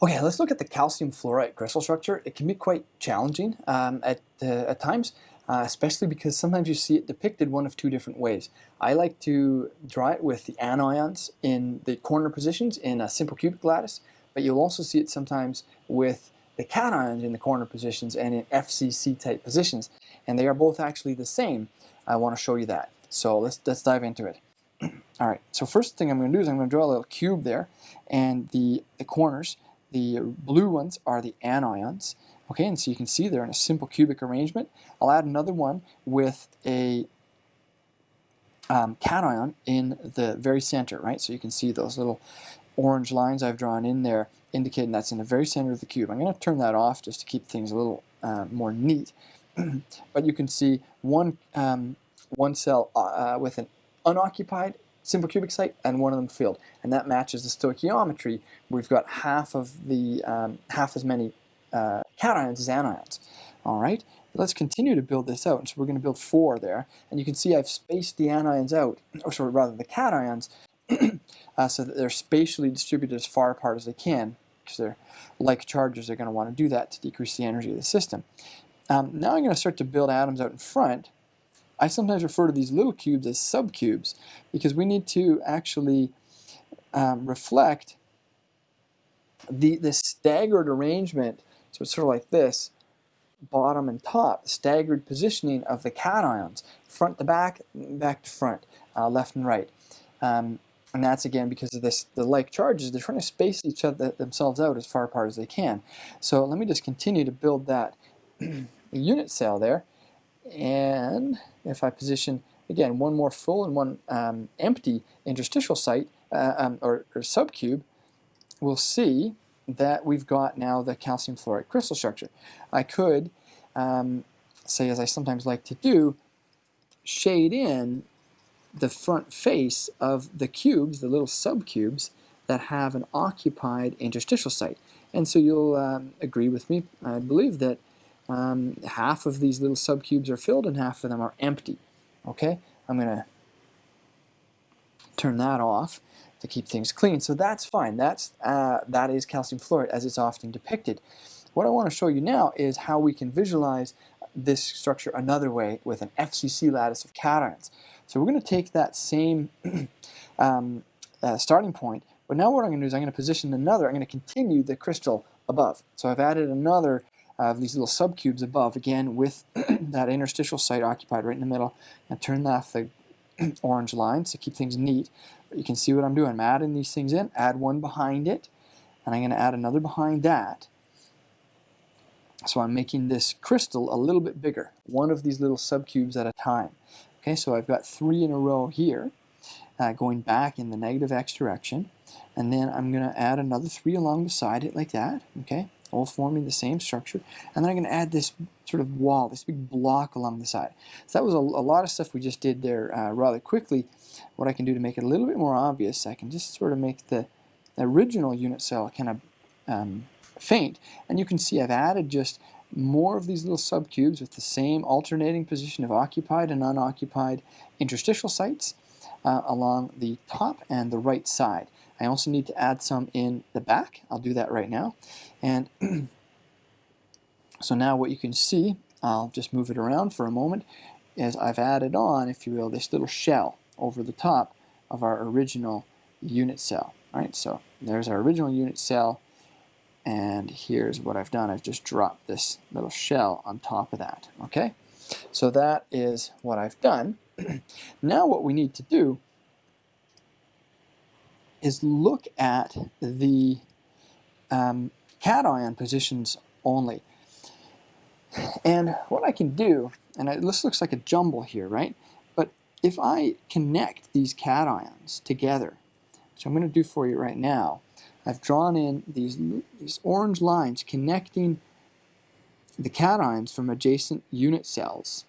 Okay, let's look at the calcium fluoride crystal structure. It can be quite challenging um, at, uh, at times, uh, especially because sometimes you see it depicted one of two different ways. I like to draw it with the anions in the corner positions in a simple cubic lattice, but you'll also see it sometimes with the cations in the corner positions and in FCC type positions, and they are both actually the same. I want to show you that. So let's, let's dive into it. All right, so first thing I'm going to do is I'm going to draw a little cube there, and the, the corners, the blue ones are the anions. Okay, and so you can see they're in a simple cubic arrangement. I'll add another one with a um, cation in the very center, right? So you can see those little orange lines I've drawn in there indicating that's in the very center of the cube. I'm going to turn that off just to keep things a little uh, more neat. but you can see one, um, one cell uh, with an unoccupied simple cubic site and one of them filled. And that matches the stoichiometry. We've got half of the um, half as many uh, cations as anions. All right, let's continue to build this out. And so we're going to build four there. And you can see I've spaced the anions out, or sorry, rather the cations, uh, so that they're spatially distributed as far apart as they can, because they're like charges, they're going to want to do that to decrease the energy of the system. Um, now I'm going to start to build atoms out in front, I sometimes refer to these little cubes as subcubes because we need to actually um, reflect the, the staggered arrangement, so it's sort of like this, bottom and top, staggered positioning of the cations, front to back, back to front, uh, left and right. Um, and that's again because of this, the like charges, they're trying to space each other themselves out as far apart as they can. So let me just continue to build that unit cell there. And if I position, again, one more full and one um, empty interstitial site, uh, um, or, or subcube, we'll see that we've got now the calcium fluoride crystal structure. I could um, say, as I sometimes like to do, shade in the front face of the cubes, the little subcubes, that have an occupied interstitial site. And so you'll um, agree with me, I believe, that um, half of these little subcubes are filled and half of them are empty. Okay, I'm going to turn that off to keep things clean. So that's fine. That's uh, that is calcium fluoride as it's often depicted. What I want to show you now is how we can visualize this structure another way with an FCC lattice of cations. So we're going to take that same um, uh, starting point, but now what I'm going to do is I'm going to position another, I'm going to continue the crystal above. So I've added another of these little subcubes above, again with that interstitial site occupied right in the middle, and turn off the orange lines to keep things neat. But you can see what I'm doing. I'm adding these things in, add one behind it, and I'm going to add another behind that. So I'm making this crystal a little bit bigger, one of these little subcubes at a time. Okay, so I've got three in a row here, uh, going back in the negative x direction, and then I'm going to add another three along beside it like that. Okay, all forming the same structure. And then I'm going to add this sort of wall, this big block along the side. So that was a, a lot of stuff we just did there uh, rather quickly. What I can do to make it a little bit more obvious, I can just sort of make the original unit cell kind of um, faint. And you can see I've added just more of these little subcubes with the same alternating position of occupied and unoccupied interstitial sites uh, along the top and the right side. I also need to add some in the back. I'll do that right now. And so now what you can see, I'll just move it around for a moment, is I've added on, if you will, this little shell over the top of our original unit cell. All right, so there's our original unit cell, and here's what I've done. I've just dropped this little shell on top of that, okay? So that is what I've done. now what we need to do is look at the um, cation positions only. And what I can do, and this looks like a jumble here, right? But if I connect these cations together, which I'm going to do for you right now, I've drawn in these, these orange lines connecting the cations from adjacent unit cells.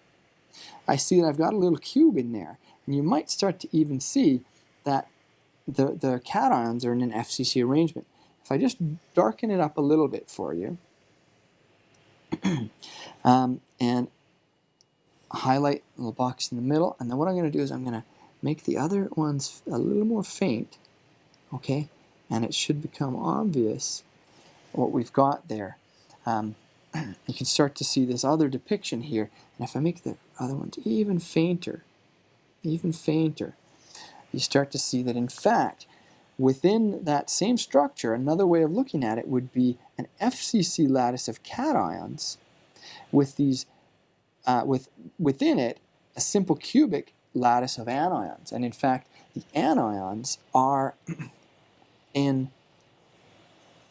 I see that I've got a little cube in there, and you might start to even see that the, the cations are in an FCC arrangement. If I just darken it up a little bit for you, um, and highlight a little box in the middle, and then what I'm going to do is I'm going to make the other ones a little more faint, okay, and it should become obvious what we've got there. Um, you can start to see this other depiction here. And if I make the other ones even fainter, even fainter, you start to see that in fact, within that same structure, another way of looking at it would be an FCC lattice of cations with these, uh, with within it, a simple cubic lattice of anions. And in fact, the anions are in,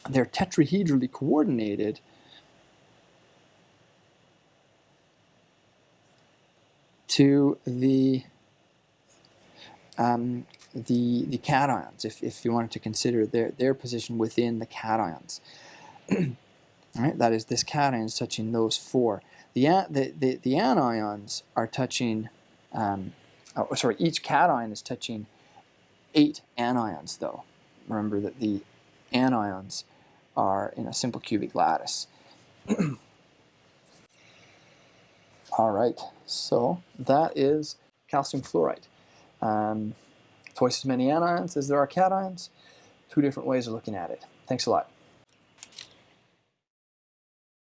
they're tetrahedrally coordinated to the um, the the cations, if, if you wanted to consider their their position within the cations. Right, that is this cation is touching those four. The the the, the anions are touching. Um, oh, sorry, each cation is touching eight anions, though. Remember that the anions are in a simple cubic lattice. All right, so that is calcium fluoride. Um, twice as many anions as there are cations. Two different ways of looking at it. Thanks a lot.